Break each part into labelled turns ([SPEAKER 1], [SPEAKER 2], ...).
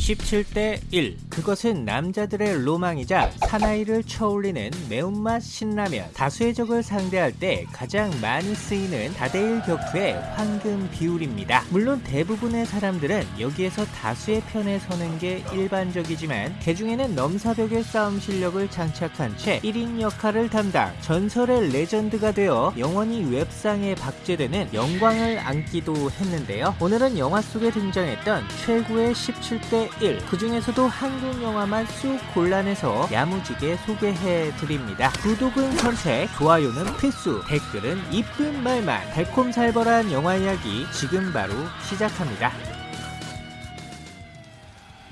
[SPEAKER 1] 17대 1 그것은 남자들의 로망이자 사나이를 쳐올리는 매운맛 신라면. 다수의 적을 상대할 때 가장 많이 쓰이는 다대일 격투의 황금 비율입니다. 물론 대부분의 사람들은 여기에서 다수의 편에 서는 게 일반적이지만 개중에는 넘사벽의 싸움 실력을 장착한 채 1인 역할을 담당 전설의 레전드가 되어 영원히 웹상에 박제되는 영광을 안기도 했는데요. 오늘은 영화 속에 등장했던 최고의 17대 1. 그 중에서도 한국 영화만 쑥 골라내서 야무지게 소개해 드립니다. 구독은 선택, 좋아요는 필수, 댓글은 이쁜 말만, 달콤살벌한 영화 이야기 지금 바로 시작합니다.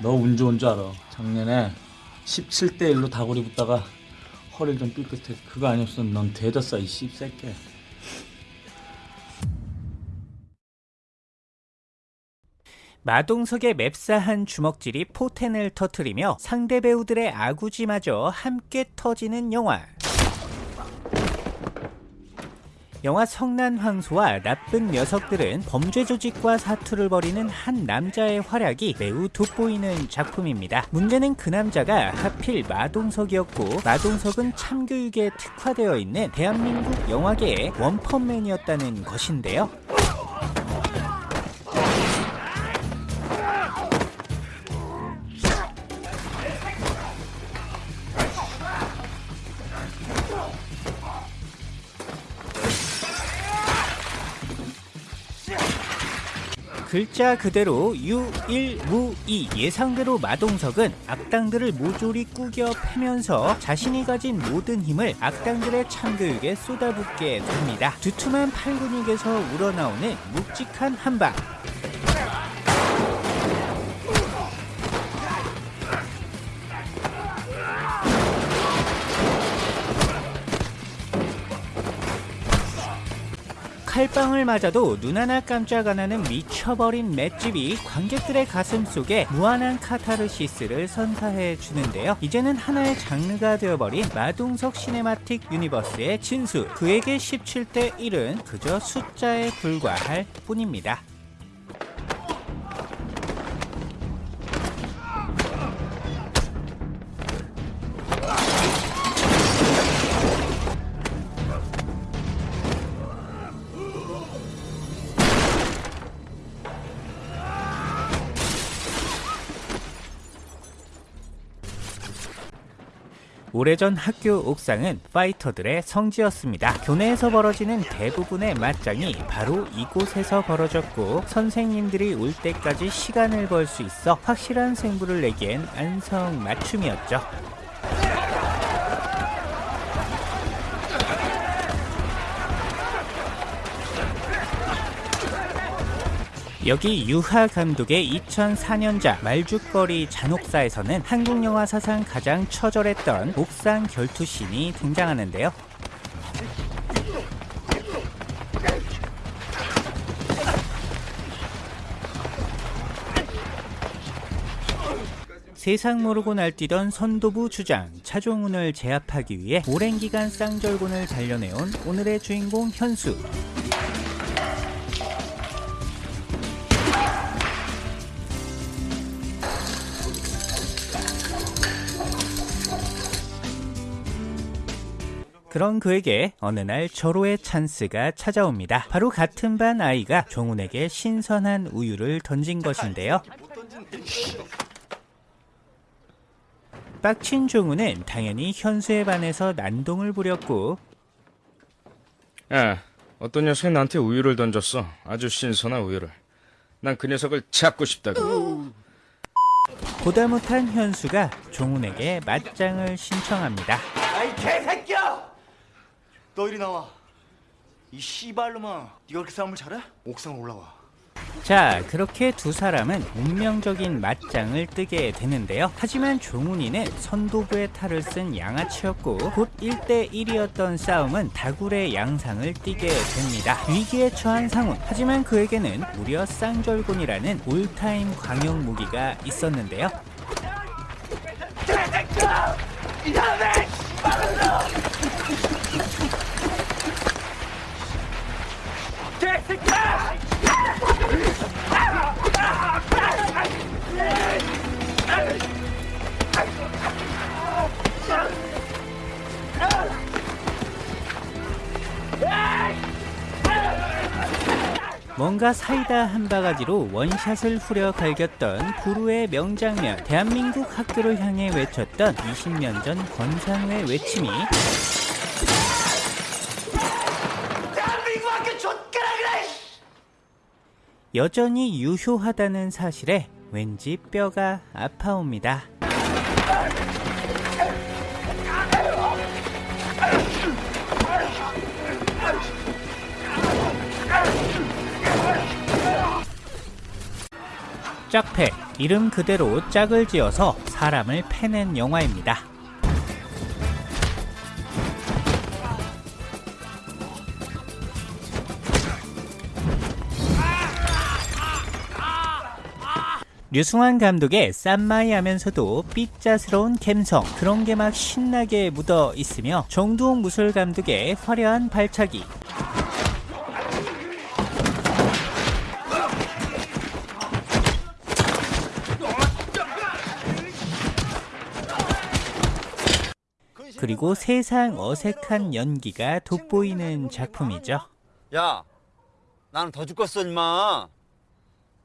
[SPEAKER 2] 너 운 좋은 줄 알아. 작년에 17대 1로 다구리 붙다가 허리를 좀 삐끗해. 그거 아니었으면 넌 대졌어 이 씹새끼.
[SPEAKER 1] 마동석의 맵싸한 주먹질이 포텐을 터트리며 상대 배우들의 아구지마저 함께 터지는 영화. 영화 성난 황소와 나쁜 녀석들은 범죄 조직과 사투를 벌이는 한 남자의 활약이 매우 돋보이는 작품입니다. 문제는 그 남자가 하필 마동석이었고 마동석은 참교육에 특화되어 있는 대한민국 영화계의 원펀맨이었다는 것인데요. 글자 그대로 유일무이 예상대로 마동석은 악당들을 모조리 꾸겨 패면서 자신이 가진 모든 힘을 악당들의 참교육에 쏟아붓게 됩니다. 두툼한 팔근육에서 우러나오는 묵직한 한방 칼빵을 맞아도 눈 하나 깜짝 안 하는 미쳐버린 맷집이 관객들의 가슴 속에 무한한 카타르시스를 선사해 주는데요. 이제는 하나의 장르가 되어버린 마동석 cinematic universe의 진수. 그에게 17대 1은 그저 숫자에 불과할 뿐입니다. 오래전 학교 옥상은 파이터들의 성지였습니다. 교내에서 벌어지는 대부분의 맞짱이 바로 이곳에서 벌어졌고 선생님들이 올 때까지 시간을 벌 수 있어 확실한 승부를 내기엔 안성맞춤이었죠. 여기 유하 감독의 2004년작 말죽거리 잔혹사에서는 한국 영화 사상 가장 처절했던 옥상 결투신이 등장하는데요. 세상 모르고 날뛰던 선도부 주장 차종훈을 제압하기 위해 오랜 기간 쌍절곤을 단련해온 오늘의 주인공 현수 그런 그에게 어느 날 절호의 찬스가 찾아옵니다. 바로 같은 반 아이가 종훈에게 신선한 우유를 던진 것인데요. 빡친 종훈은 당연히 현수에 반해서 난동을 부렸고
[SPEAKER 3] 야, 어떤 녀석이 나한테 우유를 던졌어. 아주 신선한 우유를. 난 그 녀석을 잡고 싶다고.
[SPEAKER 1] 보다 못한 현수가 종훈에게 맞짱을 신청합니다.
[SPEAKER 4] 아이 개새끼야! 너 이리 나와. 이 씨발놈아, 네가 그렇게 싸움을 잘해? 옥상 올라와.
[SPEAKER 1] 자 그렇게 두 사람은 운명적인 맞짱을 뜨게 되는데요 하지만 종훈이는 선도부의 탈을 쓴 양아치였고 곧 1대1이었던 싸움은 다굴의 양상을 띠게 됩니다 위기에 처한 상훈 하지만 그에게는 무려 쌍절곤이라는 올타임 광역 무기가 있었는데요 뭔가 사이다 한 바가지로 원샷을 후려 갈겼던 구루의 명장면. 대한민국 학교를 향해 외쳤던 20년 전 권상우의 외침이 여전히 유효하다는 사실에 왠지 뼈가 아파옵니다. 짝패 이름 그대로 짝을 지어서 사람을 패낸 영화입니다. 류승환 감독의 쌈마이 하면서도 삐짜스러운 감성 그런 게 막 신나게 묻어 있으며 정두홍 무술 감독의 화려한 발차기 그리고 세상 어색한 연기가 돋보이는 작품이죠.
[SPEAKER 5] 야, 나는 더 죽겠어, 임마.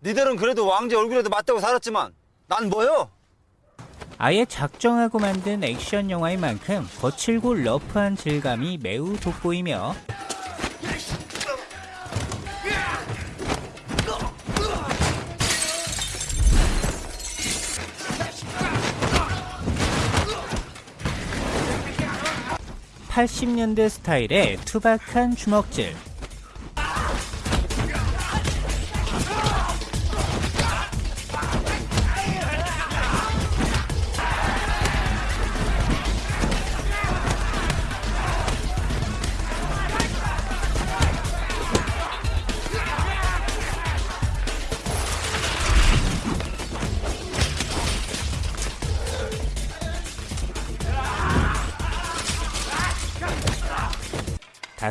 [SPEAKER 5] 니들은 그래도 왕제 얼굴에도 맞다고 살았지만, 난 뭐요?
[SPEAKER 1] 아예 작정하고 만든 액션 영화인 만큼 거칠고 러프한 질감이 매우 돋보이며 (80년대) 스타일의 투박한 주먹질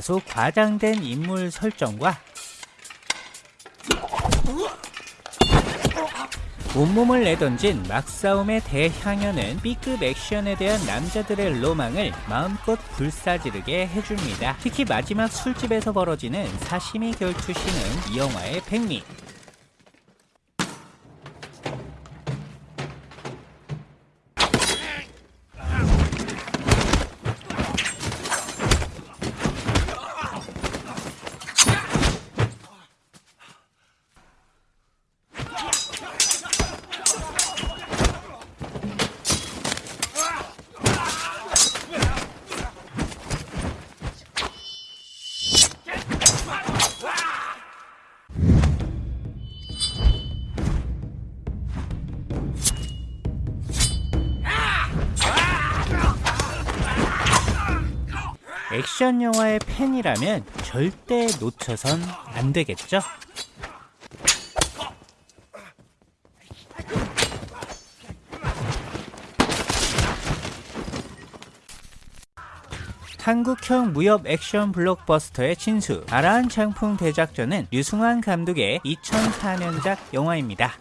[SPEAKER 1] 다소 과장된 인물 설정과 온몸을 내던진 막싸움의 대향연은 B급 액션에 대한 남자들의 로망을 마음껏 불사지르게 해줍니다. 특히 마지막 술집에서 벌어지는 사시미 결투신은 이 영화의 백미. 액션 영화의 팬이라면 절대 놓쳐선 안 되겠죠? 한국형 무협 액션 블록버스터의 진수 아라한 장풍 대작전은 류승환 감독의 2004년작 영화입니다.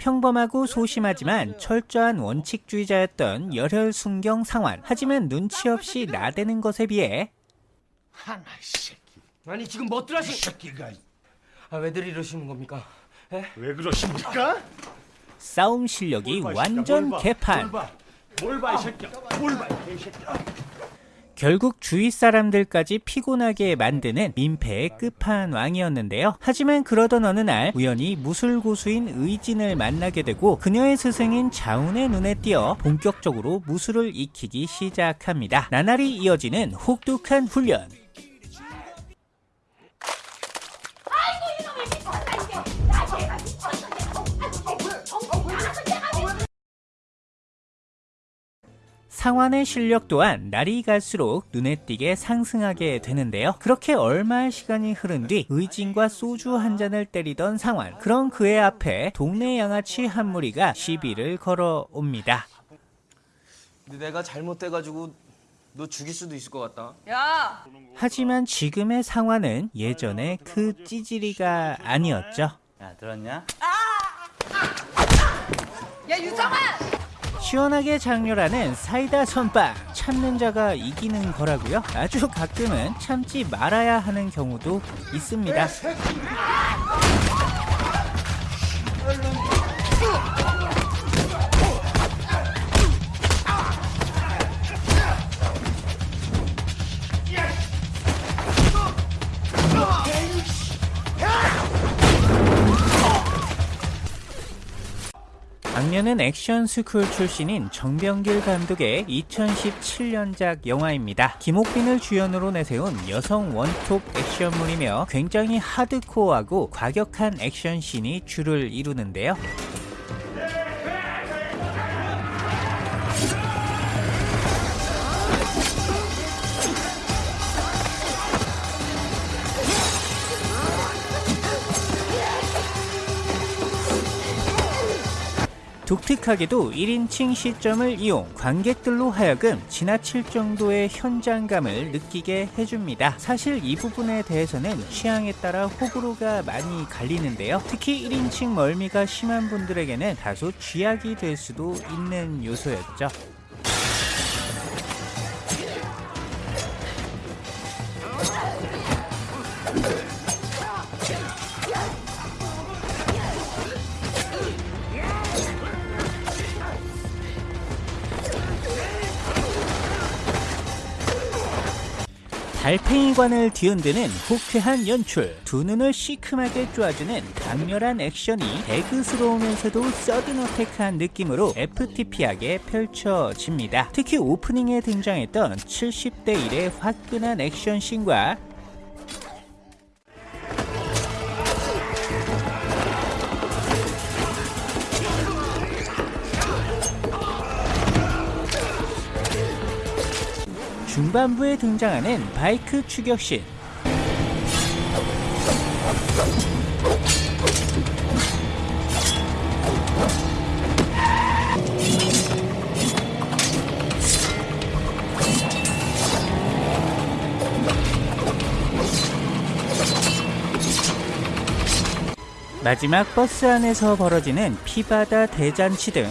[SPEAKER 1] 평범하고 소심하지만 철저한 원칙주의자였던 열혈 순경 상환. 하지만 눈치 없이 나대는 것에 비해
[SPEAKER 6] 하나 이 새끼. 아니 지금 뭐들 하시? 새끼가. 아 왜들 이러시는 겁니까? 에?
[SPEAKER 4] 왜 그러십니까?
[SPEAKER 1] 싸움 실력이 완전 개판.
[SPEAKER 4] 뭘 봐 이 새끼야 뭘 봐 이 새끼야
[SPEAKER 1] 결국 주위 사람들까지 피곤하게 만드는 민폐의 끝판왕이었는데요. 하지만 그러던 어느 날 우연히 무술 고수인 의진을 만나게 되고 그녀의 스승인 자운의 눈에 띄어 본격적으로 무술을 익히기 시작합니다. 나날이 이어지는 혹독한 훈련. 상환의 실력 또한 날이 갈수록 눈에 띄게 상승하게 되는데요. 그렇게 얼마의 시간이 흐른 뒤 의진과 소주 한 잔을 때리던 상환. 그런 그의 앞에 동네 양아치 한 무리가 시비를 걸어옵니다.
[SPEAKER 6] 근데 내가 잘못돼가지고 너 죽일 수도 있을 것 같다.
[SPEAKER 7] 야,
[SPEAKER 1] 하지만 지금의 상환은 예전의 그 찌질이가 아니었죠.
[SPEAKER 5] 야, 들었냐?
[SPEAKER 7] 야 유정아,
[SPEAKER 1] 시원하게 장렬하는 사이다 선빵 참는 자가 이기는 거라고요? 아주 가끔은 참지 말아야 하는 경우도 있습니다. 악녀는 액션 스쿨 출신인 정병길 감독의 2017년작 영화입니다. 김옥빈을 주연으로 내세운 여성 원톱 액션물이며 굉장히 하드코어하고 과격한 액션씬이 주를 이루는데요. 독특하게도 1인칭 시점을 이용 관객들로 하여금 지나칠 정도의 현장감을 느끼게 해줍니다. 사실 이 부분에 대해서는 취향에 따라 호불호가 많이 갈리는데요. 특히 1인칭 멀미가 심한 분들에게는 다소 쥐약이 될 수도 있는 요소였죠. 달팽이관을 뒤흔드는 호쾌한 연출, 두 눈을 시큼하게 쪼아주는 강렬한 액션이 배그스러우면서도 서든어택한 느낌으로 FTP하게 펼쳐집니다. 특히 오프닝에 등장했던 70대 1의 화끈한 액션씬과 중반부에 등장하는 바이크 추격신. 마지막 버스 안에서 벌어지는 피바다 대잔치 등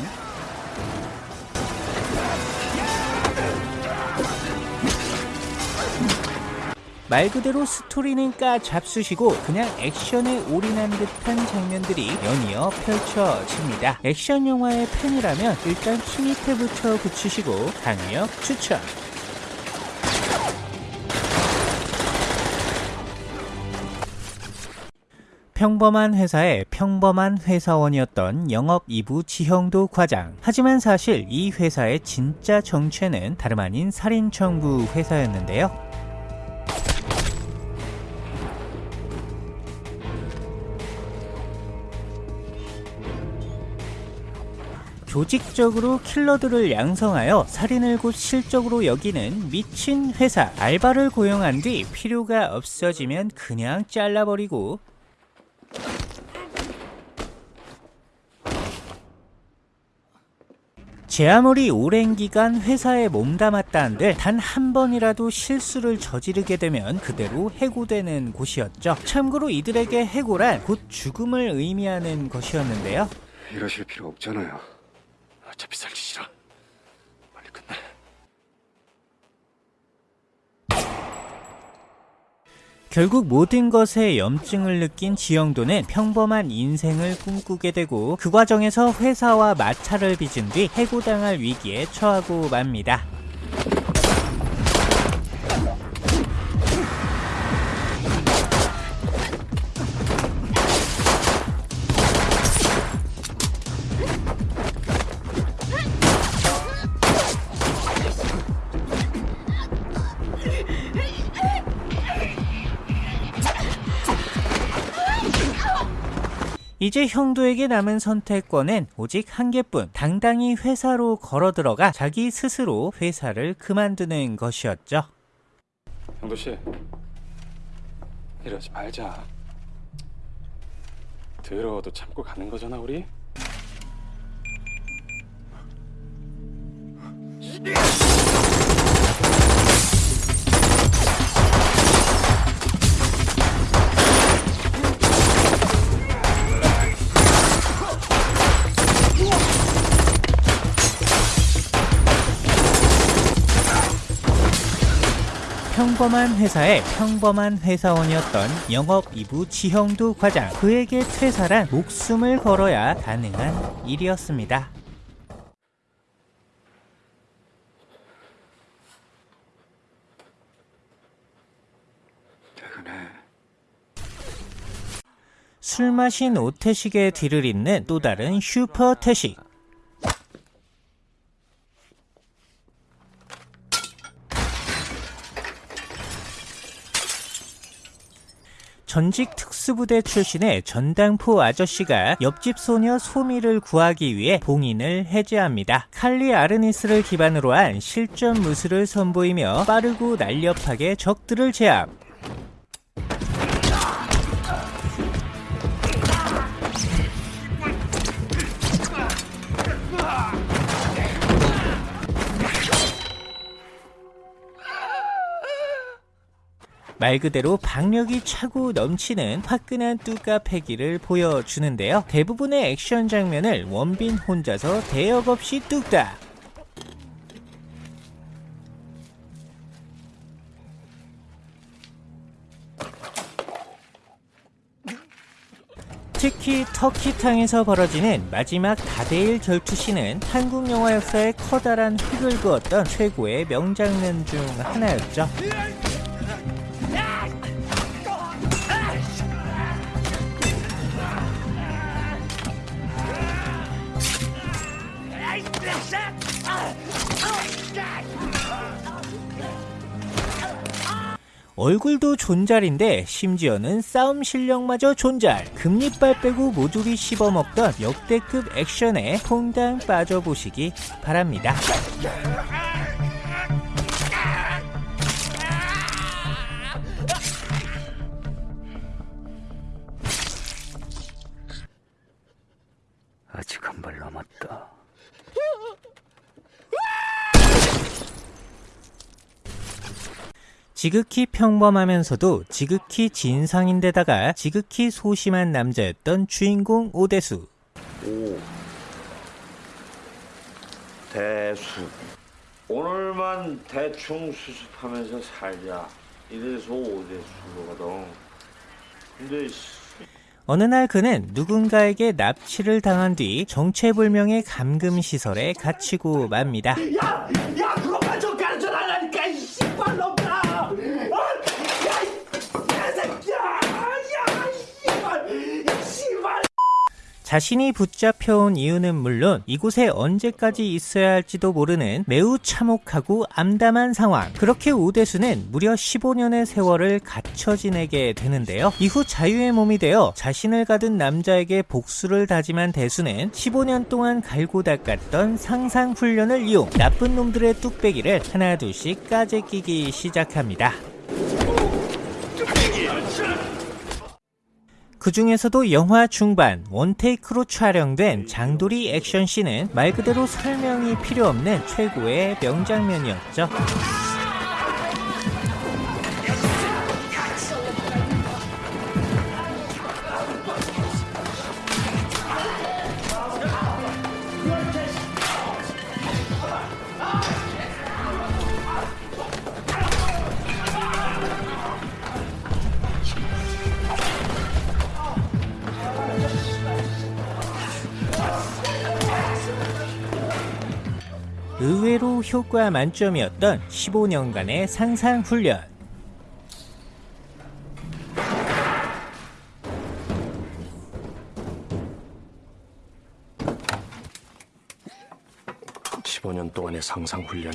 [SPEAKER 1] 말 그대로 스토리는 까 잡수시고 그냥 액션에 올인한 듯한 장면들이 연이어 펼쳐집니다. 액션 영화의 팬이라면 일단 키 밑에 붙여 붙이시고 강력 추천! 평범한 회사의 평범한 회사원이었던 영업 2부 지형도 과장. 하지만 사실 이 회사의 진짜 정체는 다름 아닌 살인청부 회사였는데요. 조직적으로 킬러들을 양성하여 살인을 곧 실적으로 여기는 미친 회사. 알바를 고용한 뒤 필요가 없어지면 그냥 잘라버리고 제 아무리 오랜 기간 회사에 몸담았다 한들 단 한 번이라도 실수를 저지르게 되면 그대로 해고되는 곳이었죠. 참고로 이들에게 해고란 곧 죽음을 의미하는 것이었는데요.
[SPEAKER 7] 이러실 필요 없잖아요. 어차피 살 짓이라. 빨리 끝내.
[SPEAKER 1] 결국 모든 것에 염증을 느낀 지영도는 평범한 인생을 꿈꾸게 되고 그 과정에서 회사와 마찰을 빚은 뒤 해고당할 위기에 처하고 맙니다. 이제 형도에게 남은 선택권은 오직 한 개뿐. 당당히 회사로 걸어 들어가 자기 스스로 회사를 그만두는 것이었죠.
[SPEAKER 7] 형도 씨, 이러지 말자. 더러워도 참고 가는 거잖아 우리.
[SPEAKER 1] 평범한 회사의 평범한 회사원이었던 영업 2부 지형두 과장 그에게 퇴사란 목숨을 걸어야 가능한 일이었습니다. 술 마신 오태식의 뒤를 잇는 또 다른 슈퍼 태식. 전직 특수부대 출신의 전당포 아저씨가 옆집 소녀 소미를 구하기 위해 봉인을 해제합니다. 칼리 아르니스를 기반으로 한 실전 무술을 선보이며 빠르고 날렵하게 적들을 제압. 말 그대로 박력이 차고 넘치는 화끈한 뚜까 패기를 보여주는데요. 대부분의 액션 장면을 원빈 혼자서 대역 없이 뚝딱. 특히 터키탕에서 벌어지는 마지막 다대일 결투씬은 한국 영화 역사에 커다란 획을 그었던 최고의 명장면 중 하나였죠. 얼굴도 존잘인데 심지어는 싸움 실력마저 존잘. 금리빨 빼고 모조리 씹어먹던 역대급 액션에 퐁당 빠져보시기 바랍니다 지극히 평범하면서도 지극히 진상인데다가 지극히 소심한 남자였던 주인공 오대수.
[SPEAKER 8] 오. 대수. 오늘만 대충 수습하면서 살자. 이래서 오대수거든 근데 씨,
[SPEAKER 1] 어느 날 그는 누군가에게 납치를 당한 뒤 정체불명의 감금시설에 갇히고 맙니다.
[SPEAKER 6] 야그것만 좀 가르쳐 달라니까 이 씨발놈들아 어? 야이 개새끼야 야 씨발 이 씨발
[SPEAKER 1] 자신이 붙잡혀온 이유는 물론 이곳에 언제까지 있어야 할지도 모르는 매우 참혹하고 암담한 상황. 그렇게 오대수는 무려 15년의 세월을 갇혀 지내게 되는데요. 이후 자유의 몸이 되어 자신을 가둔 남자에게 복수를 다짐한 대수는 15년 동안 갈고 닦았던 상상 훈련을 이용 나쁜 놈들의 뚝배기를 하나 둘씩 까재 끼기 시작합니다. 그 중에서도 영화 중반 원테이크로 촬영된 장도리 액션씬은 말 그대로 설명이 필요 없는 최고의 명장면이었죠. 효과 만점이었던 15년간의 상상 훈련.
[SPEAKER 7] 십 15년 동안의 상상 훈련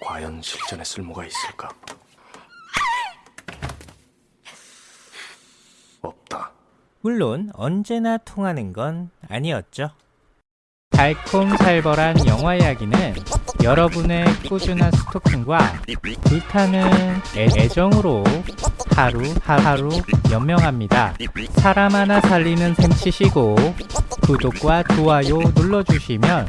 [SPEAKER 7] 과연 실전에 쓸모가 있을까? 없다.
[SPEAKER 1] 물론 언제나 통하는 건 아니었죠. 달콤살벌한 영화 이야기는 여러분의 꾸준한 스토킹과 불타는 애- 애정으로 하루 하루 연명합니다. 사람 하나 살리는 셈 치시고 구독과 좋아요 눌러주시면